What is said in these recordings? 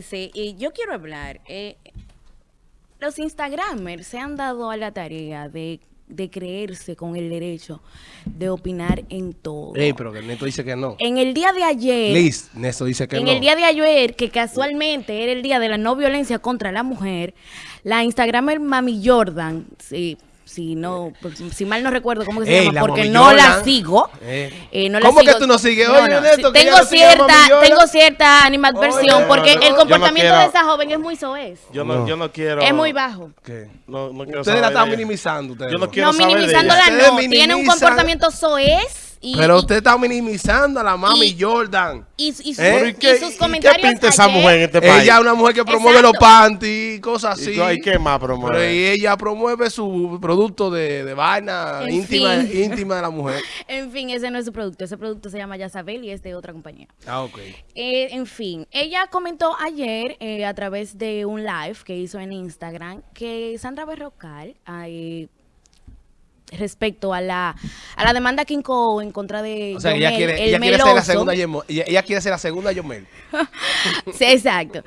fíjense, y yo quiero hablar. eh, los Instagramers se han dado a la tarea de, de creerse con el derecho de opinar en todo. Ey, pero que Neto dice que no. En el día de ayer, Liz, Neto dice que en no. el día de ayer, que casualmente era el día de la no violencia contra la mujer, la Instagramer Mami Jordan, sí, si no, pues, si mal no recuerdo cómo que se Ey, llama, la porque no la sigo. Eh. eh, no la ¿Cómo que tú no sigues? Oye, Neto, tengo no Mami cierta, tengo cierta animadversión Oye, porque no, el comportamiento quiero- de esa joven es muy soez. Yo no, No. yo no quiero. Es muy bajo. ¿Qué? No, no quiero Ustedes la están minimizando. Ustedes Yo no quiero No, saber de minimizándola ella. no. Tiene un comportamiento soez y, Pero y- usted está minimizando a la mami y- Jordan. y, ¿Eh? Qué- sus y comentarios ¿Qué pinta esa mujer en este país? Ella es una mujer que promueve Exacto. los panties, cosas ¿Y así. qué- y qué más promueve? Pero y ella promueve su producto de, de vaina En íntima, fin. íntima de la mujer. En fin, ese no es su producto. Ese producto se llama Yazabel y es de otra compañía. Ah, ok. Eh, en fin, ella comentó ayer eh, a través de un live que hizo en Instagram que Sandra Berrocal, eh, respecto a la, a la demanda que incó en contra de O sea, ella Yomel, quiere, el ella quiere ser la segunda Yemo- ella, ella quiere ser la segunda Yomel. Sí, exacto.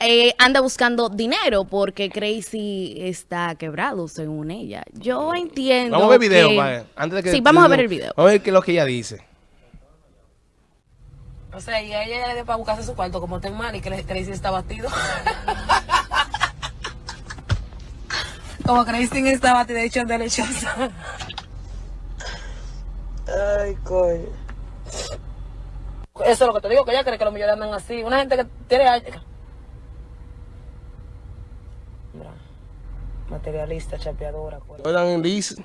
Eh, anda buscando dinero porque Crazy está quebrado, según ella. Yo entiendo. Vamos a ver el video, que- antes de que Sí, vamos a ver el video. Vamos a ver qué es lo que ella dice. O sea, y a ella ya le dio para buscarse su cuarto como ten mal y que Crazy está batido. como Crazy está batido, de hecho es deliciosa. Ay, coño. Eso es lo que te digo, que ella cree que los millones andan así. Una gente que tiene... Mira, materialista, chapeadora. coño. Jordan Liz,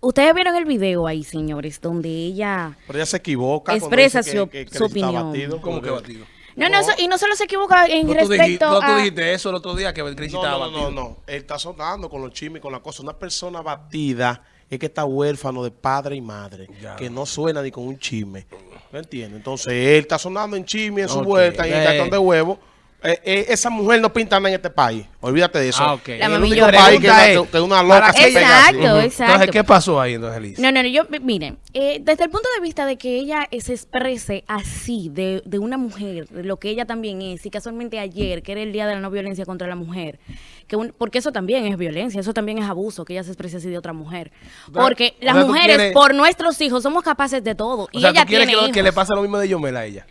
Ustedes vieron el video ahí, señores, donde ella... Pero ella se equivoca. Expresa su- que- que su está opinión. batido, ¿cómo que batido? No, no, eso- y no solo se equivoca en No, tú, dijiste, respecto no, tú dijiste eso el otro día que Crazy No, estaba no, no, batido. no, no. Él está sonando con los chismes y con la cosa. Una persona batida es que está huérfano de padre y madre. Ya. Que no suena ni con un chisme. ¿Me entiendes? Entonces él está sonando en chisme, en su vuelta, y en eh. cartón de huevo. Eh, eh, esa mujer no pinta nada en este país. Olvídate de eso. Ah, ok. La El único país que, Pregunta es- es, que una loca ¿para se qué pega así. Exacto, Ujú. exacto. Entonces, ¿qué pasó ahí entonces, Liz? No, no, no, yo, miren, eh, desde el punto de vista de que ella se exprese así, de, de una mujer, de lo que ella también es, y casualmente ayer, que era el Día de la No Violencia contra la Mujer, que un- porque eso también es violencia, eso también es abuso, que ella se exprese así de otra mujer. Porque o las sea, mujeres, quieres- por nuestros hijos, somos capaces de todo, O y sea, ella ¿tú quieres tiene que, lo- que le hijos. pase lo mismo de Yomel a ella?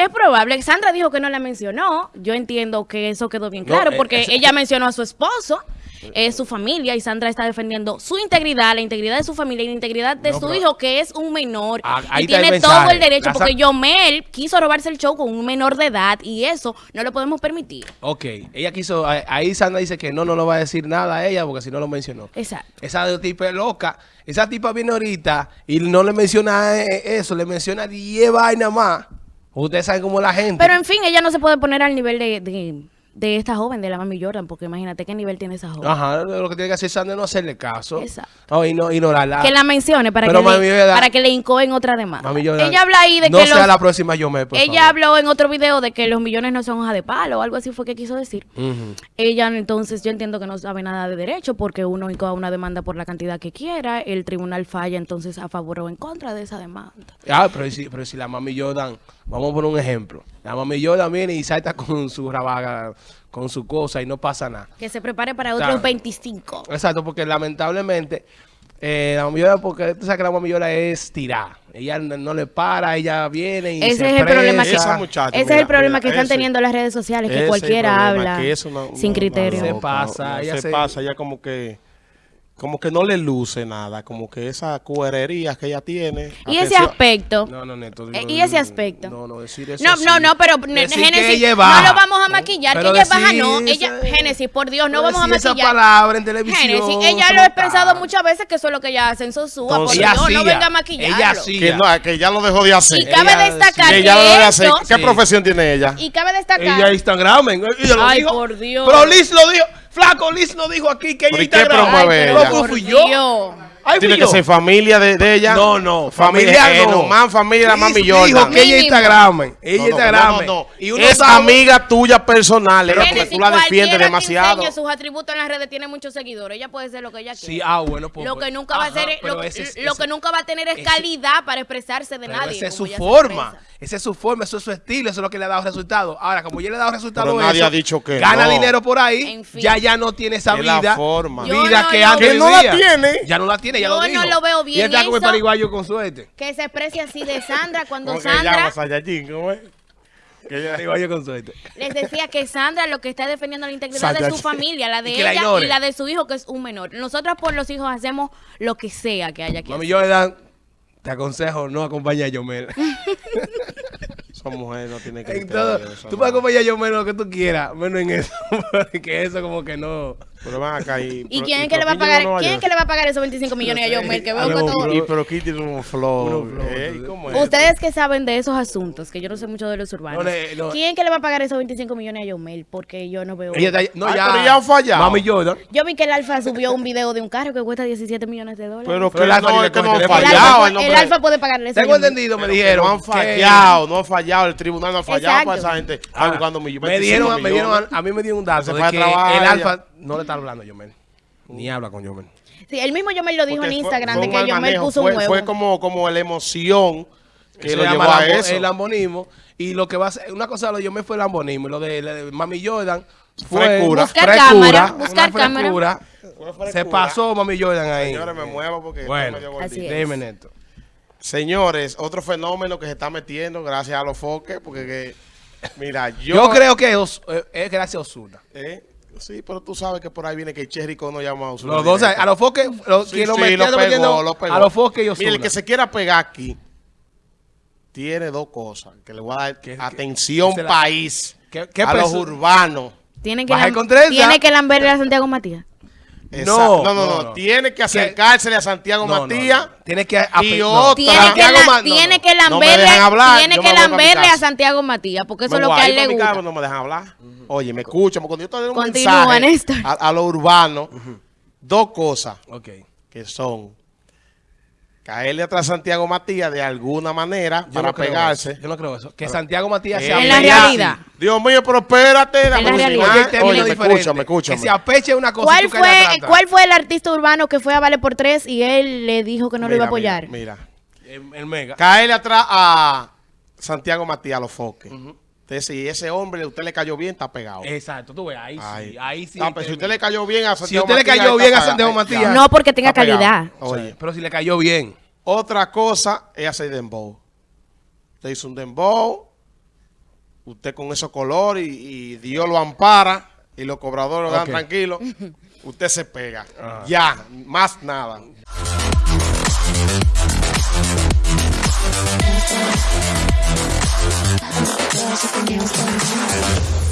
Es probable. Sandra dijo que no la mencionó. Yo entiendo que eso quedó bien claro eh, porque ella mencionó a su esposo, eh, su familia, y Sandra está defendiendo su integridad, la integridad de su familia y la integridad de No, su hijo, que es un menor. Ah, y el tiene todo el derecho La porque Yomel quiso robarse el show con un menor de edad y eso no lo podemos permitir. Ok, ella quiso, ahí- ahí Sandra dice que no, no lo va a decir nada a ella porque si no lo mencionó. Exacto. Esa tipa es loca. Esa tipa viene ahorita y no le menciona eh, eso, le menciona 10 vainas más. Ustedes saben cómo la gente. Pero en fin, ella no se puede poner al nivel de, de, de esta joven, de la mami Jordan, porque imagínate qué nivel tiene esa joven. Ajá, lo que tiene que hacer Sandra es no hacerle caso. Exacto. No, y no ignorarla. Que la mencione para, Pero que, le, Jordan- para que le incoen otra demanda. Mami Jordan, ella habla ahí de no que sea los- la próxima Yomel, por Ella favor. habló en otro video de que los millones no son hoja de palo o algo así fue que quiso decir. Ella entonces yo entiendo que no sabe nada de derecho porque uno incoa una demanda por la cantidad que quiera, el tribunal falla entonces a favor o en contra de esa demanda. Ah, pero si, pero si la mami Jordan, vamos a poner un ejemplo. La mami viene y salta con su rabaga, con su cosa y no pasa nada. Que se prepare para otros 25. Exacto, porque lamentablemente eh, la mami Jordan, porque tú sabes que la mami Jordan es tirada. Ella no, no le para, ella viene y Ese se es el problema que. Esa muchacha, ese es mira, el problema mira, que están ese- teniendo las redes sociales que es cualquiera problema, habla que eso no- sin no- criterio. no, Se no, pasa, no, ella se, se- pasa, ella como que como que no le luce nada, como que esa cuerería que ella tiene. y ese aspecto No, no, Neto. Eh, no, y ese aspecto. No, no, decir eso No, así. no, no, pero Génesis, ella es no lo vamos a maquillar, Pero que ella baja, no. Ella, Génesis, por Dios, no pero vamos a decir esa maquillar. palabra en televisión. Génesis, ella lo pensado está. muchas veces que eso es lo que ella hace en Sosúa. Por Dios, Ella no hacía, venga a maquillarlo. ella hacía. que, no, que ya lo dejó de hacer. Y cabe Ella- destacar que que, ya lo dejó de hacer. esto- ¿Qué Sí. profesión tiene ella? y cabe destacar Ella Instagram, ella lo Ay, dijo. por Dios. Pero Liz lo dijo. Flaco, Liz lo dijo aquí que ella ¿Pero y es qué Instagram. Ay, pero por fui yo. Tiene que ser familia de, de ella. No, no, Familia, familiar eh, no. Más familia la mami Dijo Jordan. que ella. Instagram. Ella No, no, Instagram. no, no. Y uno es sabe- amiga tuya personal, Nene, porque tú la defiendes demasiado. sus atributos en las redes tiene muchos seguidores. Ella puede ser lo que ella quiera. Sí, ah, bueno, pues. lo pues, que nunca va a ser, pero lo, ese que nunca va a tener es ese- calidad para expresarse de Pero nadie. esa es su forma. Esa es su forma, eso es su estilo, eso es lo que le ha dado resultados. Ahora, como ya le ha dado resultados, Pero nadie eso, ha dicho que gana no. dinero por ahí, En fin. ya ya no tiene esa vida, vida que antes no la tiene. Ya no la tiene, ya Yo no lo veo bien Y está como el pariguayo con suerte. Que se exprese así de Sandra cuando ¿Cómo que llama Sandra Saiyajin? ¿Cómo es? Que ella- Pariguayo con suerte. les decía que Sandra lo que está defendiendo la integridad de su familia, la de Y que la ella y la de su hijo que es un menor. Nosotros por los hijos hacemos lo que sea que haya que Mami hacer. Jordan, te aconsejo no acompañar a Yomel. Esa mujer no tiene que En todo, tú puedes acompañar a Yomel lo que tú quieras, menos en eso. Porque eso como que no. Pero van acá y... ¿Y quién es que le va a pagar? no ¿Quién es que le va a pagar esos 25 millones a Yomel? Que veo que Aló, todo. Y pero aquí tiene un flow. ¿eh? tú- ¿Cómo es? Ustedes que saben de esos asuntos, que yo no sé mucho de los urbanos. No le- no. ¿Quién que le va a pagar esos 25 millones a Yomel? Porque yo no veo. Ella está- no, Ay, ya, pero ya han fallado. Mami Jordan. Yo vi que el Alfa subió un video de un carro que cuesta 17 millones de dólares. Pero Pero que el Alfa no, es que no el, fallado. El Alfa puede pagarle eso. Tengo entendido, me que dijeron. No han que- fallado, no han fallado. El tribunal no ha fallado para esa gente. Ah, me dieron, me dieron, a, mí me dieron un dato de que el. Alfa no le está hablando a Yomel. Ni habla con Yomel. Sí, el mismo Yomel lo dijo Porque en Instagram fue de que Yomel manejo, puso fue, un huevo. Fue como, como la emoción que lo llevó a eso. el lambonismo. Y lo que va a ser, una cosa de lo de Yomel fue el lambonismo. Y lo de, la de Mami Jordan fue Frescura. Buscar frescura, cámara, una buscar cámara. Se pasó Mami Jordan ahí. Señores, me muevo porque Bueno. Así es. Déjeme neto. Señores, otro fenómeno que se está metiendo gracias a los foques, porque que, mira, yo, Yo, creo que Os- eh, es gracias a Osuna. ¿Eh? Sí, pero tú sabes que por ahí viene que Cherry no llama a Ozuna Los dos, a los foques, los, Sí, quien lo sí, metió, lo pegó, metiendo lo pegó. a los foques y Mire, Osuna. el que se quiera pegar aquí tiene dos cosas que le voy a dar ¿Qué- qué- atención qué país qué- qué a los urbanos. Tiene que, tiene que lamberle a Santiago Matías. No, no, no, no. Tiene que acercársele a Santiago Matías. no. Tiene que Y otra- Tiene que, Santiago la- Ma- no, tiene no. que No me lamberle, tiene que lamberle a. Santiago Matías, porque eso Me es lo que a él le gusta. no me dejan hablar. Oye, me escuchan, cuando yo te doy un Continúa, mensaje a, a lo urbano, dos cosas que son caerle atrás a Santiago Matías de alguna manera Yo para no pegarse. eso. Yo no creo eso. Que Santiago Matías Eh, se En la realidad. Dios mío, pero espérate. la realidad. Oye, Oye, me diferente. escucha, me escucha. Que se apeche una cosa y ¿Cuál tú caes atrás, fue. ¿Cuál fue el artista urbano que fue a Vale por Tres y él le dijo que no lo iba a apoyar? Mira, El, el mega. caerle atrás a Santiago Matías a los foques. Entonces, si ese hombre usted le cayó bien, está pegado. Exacto, tú ves, ahí Ay. sí, ahí sí. Ah, pero si te- usted le cayó bien a Si Santiago le Matías, cayó está bien a pegado. Santiago Matías. ya. No, porque tenga Está pegado. calidad. Oye, Pero si le cayó bien. otra cosa es hacer dembow. Usted hizo un dembow, usted con esos colores y, y Dios lo ampara y los cobradores lo dan Ok. tranquilos, usted se pega. Ah. Ya, más nada. Todas sus opiniones son